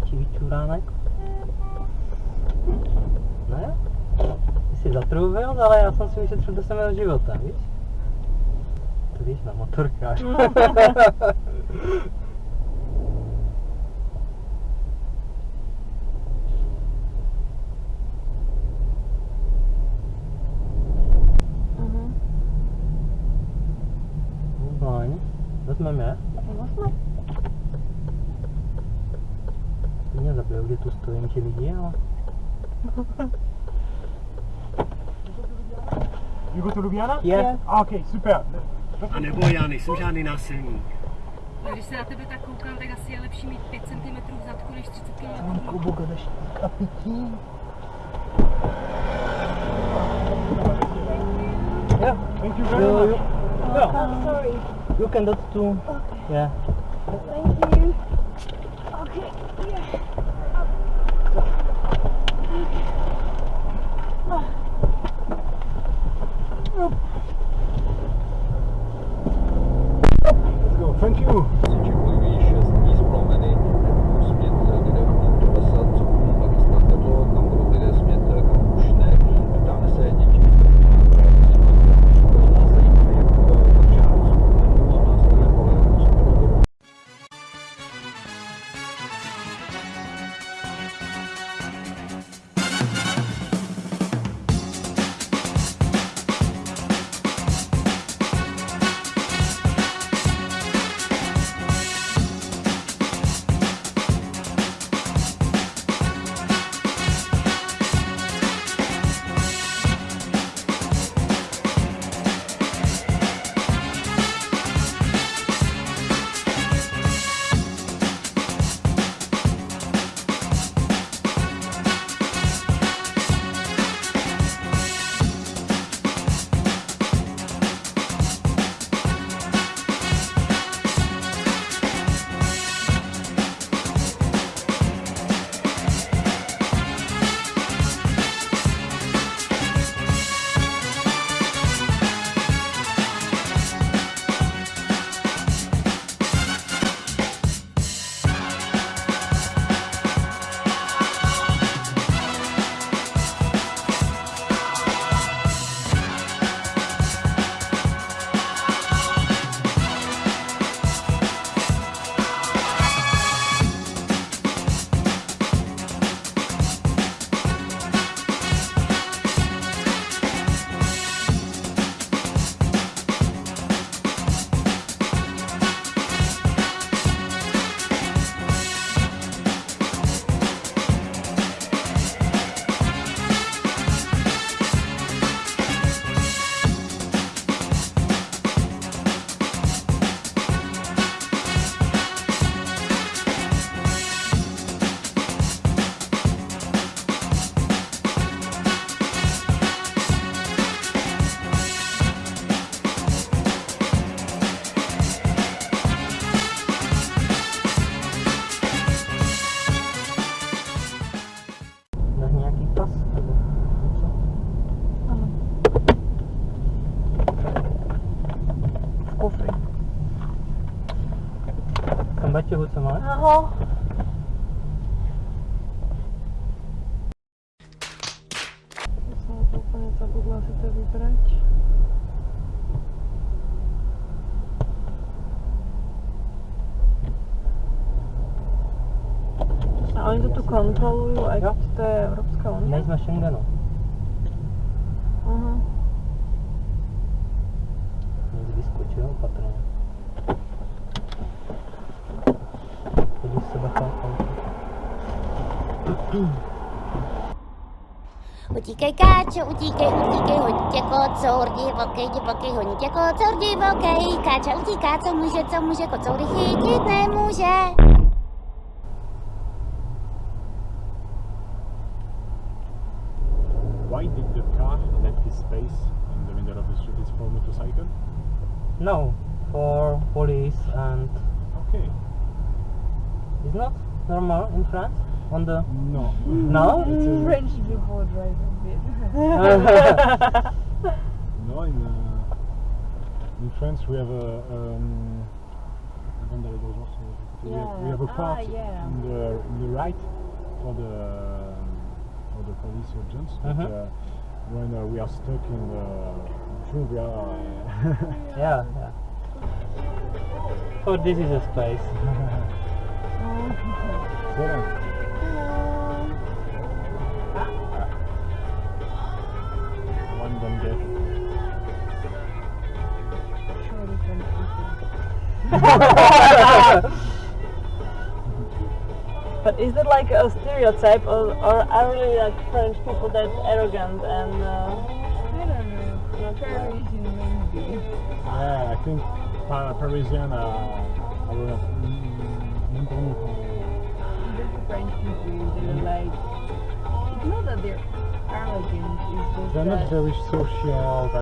větší vyčuránek. Ne? Ty jsi zatrubil, ale já jsem si ušetřil 10 měl života, víš? To víš, na motorkář. Mhm. Vezmeme? Vezmeme mě zabijou, kdy tu stojím, tě vidí, ale... You go to Ljubljana? Je. Ah, okay, super. A nebo já nejsem žádný násilník. A když se na tebe tak koukám, tak asi je lepší mít 5 cm zadku než 30 km. Kubu, jdeš kapití. Yeah. Thank you very You, much. you, Oh, sorry. you can do it too. Yeah. Thank V kufri. Tam baťohu, co máš? Aho. Já jsem to úplně zabudla si to vybrat. A oni to tu kontrolují, ať Jo. to je Evropská unie? Nejsme Schengenu. Aha. Vyskočil opatrně. Podív se auto. Utíkej káčo, utíkej, utíkej, hodně kocour, divokej, divokej, hodně kocour, divokej, káča utíká, co může, co může, kocoury chytit nemůže. Why did the car let this space in the middle of the street? It's for motorcycle? No, for police and Okay. it's not normal in France on the No. no. It's a- French before driving bit. No, in, uh, in France we have a. Um, avant d'aller dans le genre, c'est- we, have, we have a Yeah. part Ah, yeah. in the in the right for the for the police agents. But, Mhm. uh, when uh, we are stuck in the jungle. Yeah, yeah. Oh, this is a space. One don't get. Surely from But is that like a stereotype, or, or are really like French people that arrogant and? Uh, Yeah, I think Pa- Parisian are, are mm, même pour nous, quand- Even the French people, they're like. It's not that they're arrogant, it's just They're not very social.